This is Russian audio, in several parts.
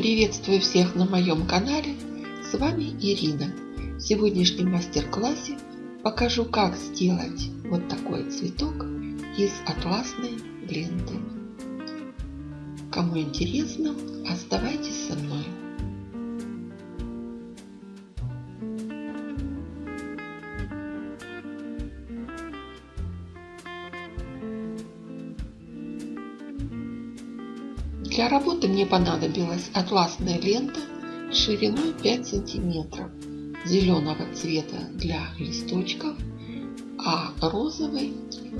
Приветствую всех на моем канале, с вами Ирина. В сегодняшнем мастер-классе покажу, как сделать вот такой цветок из атласной ленты. Кому интересно, оставайтесь со мной. Для работы мне понадобилась атласная лента шириной 5 сантиметров зеленого цвета для листочков, а розовый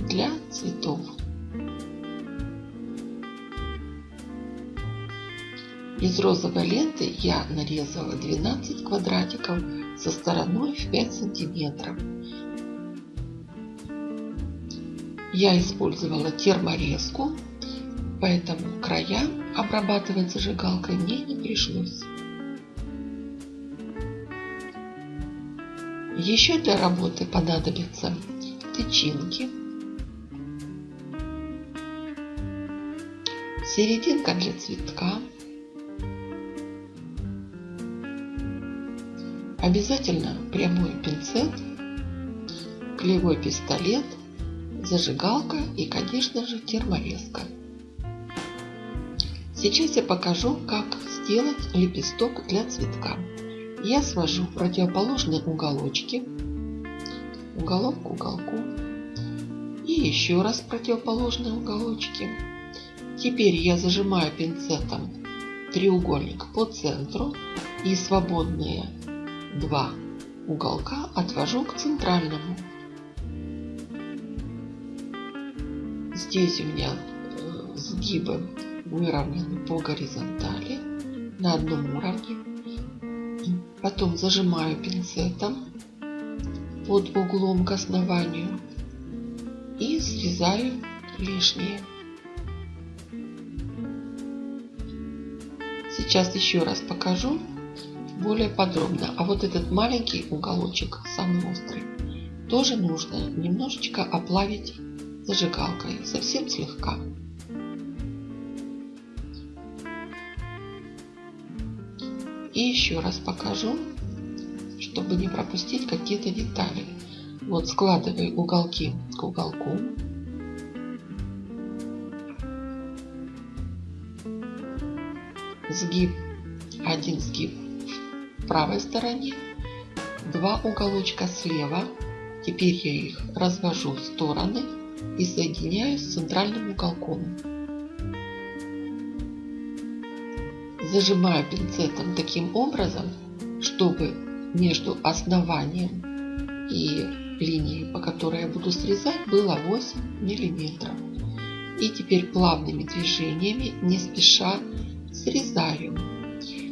для цветов. Из розовой ленты я нарезала 12 квадратиков со стороной в 5 сантиметров. Я использовала терморезку, поэтому края обрабатывать зажигалкой мне не пришлось. Еще для работы понадобятся тычинки, серединка для цветка, обязательно прямой пинцет, клеевой пистолет, зажигалка и, конечно же, терморезка. Сейчас я покажу, как сделать лепесток для цветка. Я свожу противоположные уголочки, уголок к уголку и еще раз противоположные уголочки. Теперь я зажимаю пинцетом треугольник по центру и свободные два уголка отвожу к центральному. Здесь у меня э, сгибы выровнены по горизонтали на одном уровне. Потом зажимаю пинцетом под углом к основанию и срезаю лишнее. Сейчас еще раз покажу более подробно. А вот этот маленький уголочек, самый острый, тоже нужно немножечко оплавить зажигалкой, совсем слегка. И еще раз покажу, чтобы не пропустить какие-то детали. Вот складываю уголки к уголку. Сгиб, один сгиб в правой стороне, два уголочка слева. Теперь я их развожу в стороны и соединяю с центральным уголком. Зажимаю пинцетом таким образом, чтобы между основанием и линией, по которой я буду срезать, было 8 миллиметров. И теперь плавными движениями, не спеша, срезаю.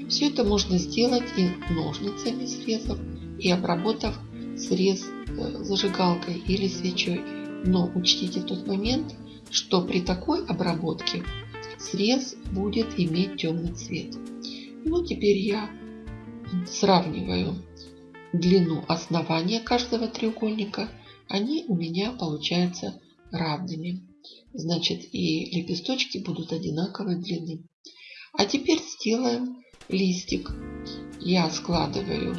Все это можно сделать и ножницами срезав, и обработав срез э, зажигалкой или свечой. Но учтите тот момент, что при такой обработке срез будет иметь темный цвет. Ну, теперь я сравниваю длину основания каждого треугольника. Они у меня получаются равными. Значит, и лепесточки будут одинаковой длины. А теперь сделаем листик. Я складываю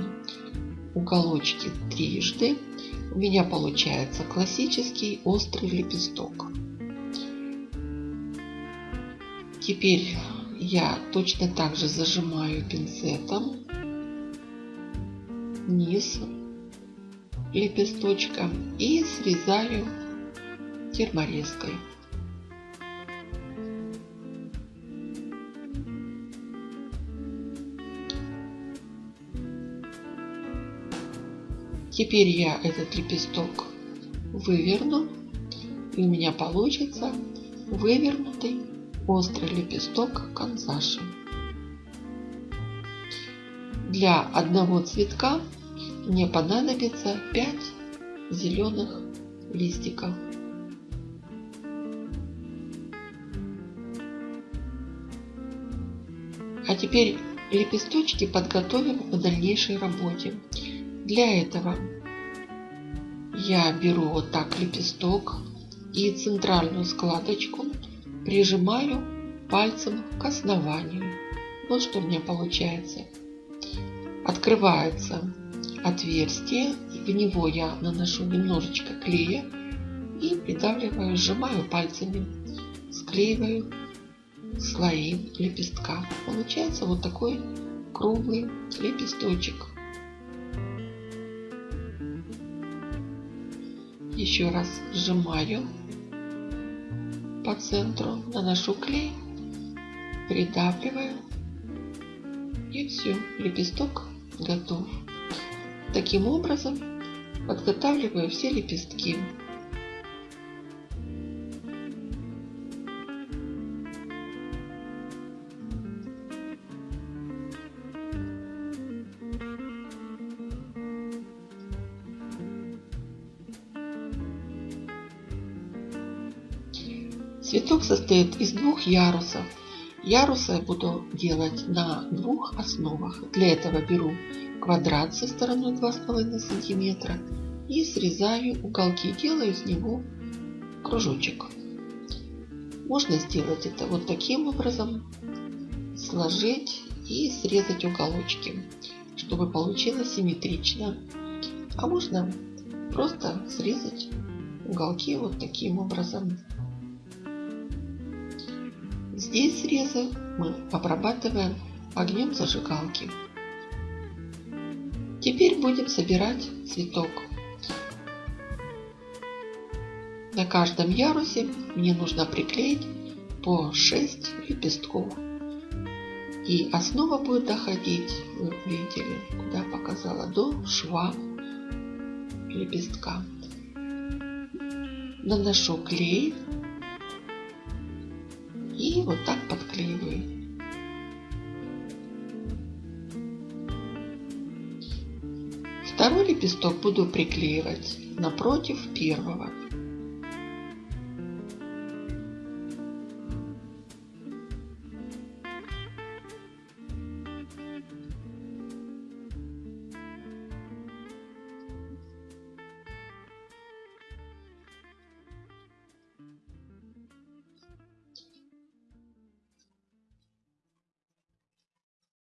уголочки трижды. У меня получается классический острый лепесток. Теперь я точно так же зажимаю пинцетом низ лепесточка и срезаю терморезкой. Теперь я этот лепесток выверну, и у меня получится вывернутый острый лепесток канзаши. Для одного цветка мне понадобится 5 зеленых листиков. А теперь лепесточки подготовим к дальнейшей работе. Для этого я беру вот так лепесток и центральную складочку прижимаю пальцем к основанию. Вот что у меня получается. Открывается отверстие, в него я наношу немножечко клея и придавливаю, сжимаю пальцами, склеиваю слои лепестка. Получается вот такой круглый лепесточек. Еще раз сжимаю по центру, наношу клей, придавливаю и все, лепесток готов. Таким образом подготавливаю все лепестки. Цветок состоит из двух ярусов. Ярусы я буду делать на двух основах. Для этого беру квадрат со стороной 2,5 сантиметра и срезаю уголки. Делаю из него кружочек. Можно сделать это вот таким образом. Сложить и срезать уголочки, чтобы получилось симметрично. А можно просто срезать уголки вот таким образом. Здесь срезы мы обрабатываем огнем зажигалки. Теперь будем собирать цветок. На каждом ярусе мне нужно приклеить по 6 лепестков. И основа будет доходить, вы видели, куда показала, до шва лепестка. Наношу клей и вот так подклеиваю. Второй лепесток буду приклеивать напротив первого.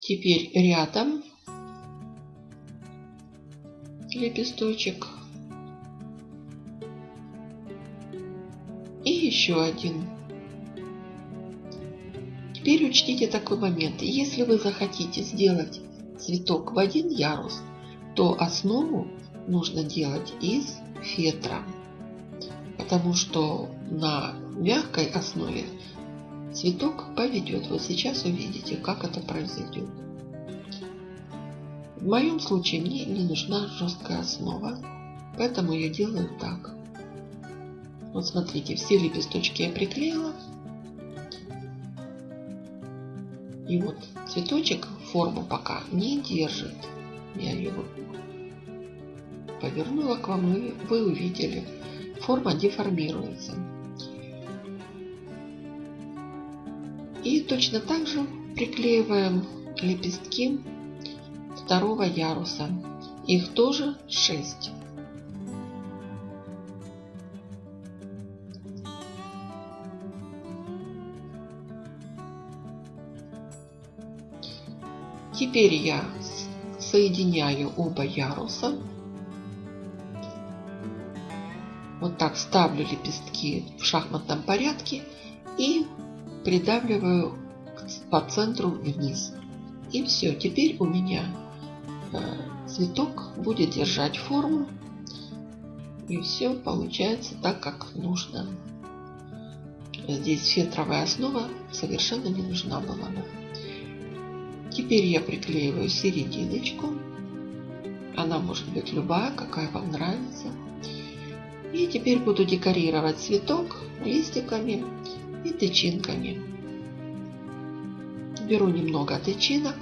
Теперь рядом лепесточек. И еще один. Теперь учтите такой момент. Если вы захотите сделать цветок в один ярус, то основу нужно делать из фетра. Потому что на мягкой основе Цветок поведет. Вот сейчас увидите, как это произойдет. В моем случае мне не нужна жесткая основа, поэтому я делаю так. Вот смотрите, все лепесточки я приклеила. И вот цветочек форму пока не держит. Я его повернула к вам, и вы увидели, форма деформируется. И точно так же приклеиваем лепестки второго яруса. Их тоже 6. Теперь я соединяю оба яруса. Вот так ставлю лепестки в шахматном порядке и придавливаю по центру вниз. И все, теперь у меня э, цветок будет держать форму. И все получается так, как нужно. Здесь фетровая основа совершенно не нужна была бы. Теперь я приклеиваю серединочку. Она может быть любая, какая вам нравится. И теперь буду декорировать цветок листиками и тычинками. Беру немного тычинок,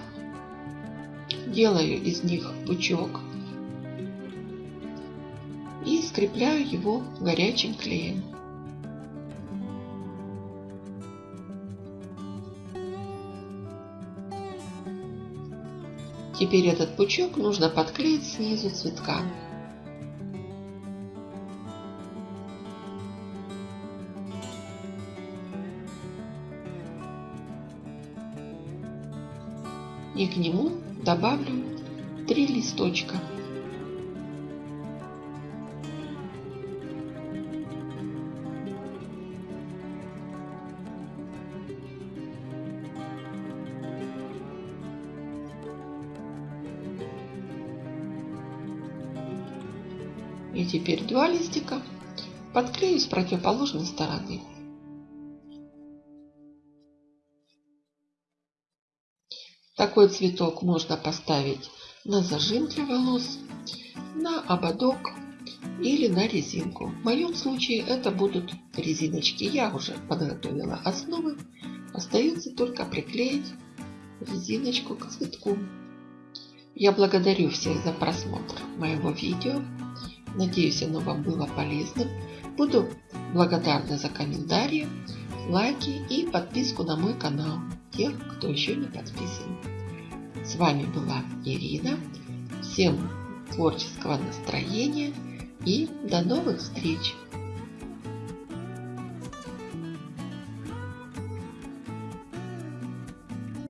делаю из них пучок и скрепляю его горячим клеем. Теперь этот пучок нужно подклеить снизу цветка. И к нему добавлю три листочка. И теперь два листика подклею с противоположной стороны. Такой цветок можно поставить на зажим для волос, на ободок или на резинку. В моем случае это будут резиночки. Я уже подготовила основы. Остается только приклеить резиночку к цветку. Я благодарю всех за просмотр моего видео. Надеюсь, оно вам было полезным. Буду благодарна за комментарии, лайки и подписку на мой канал. Тех, кто еще не подписан. С вами была Ирина. Всем творческого настроения и до новых встреч!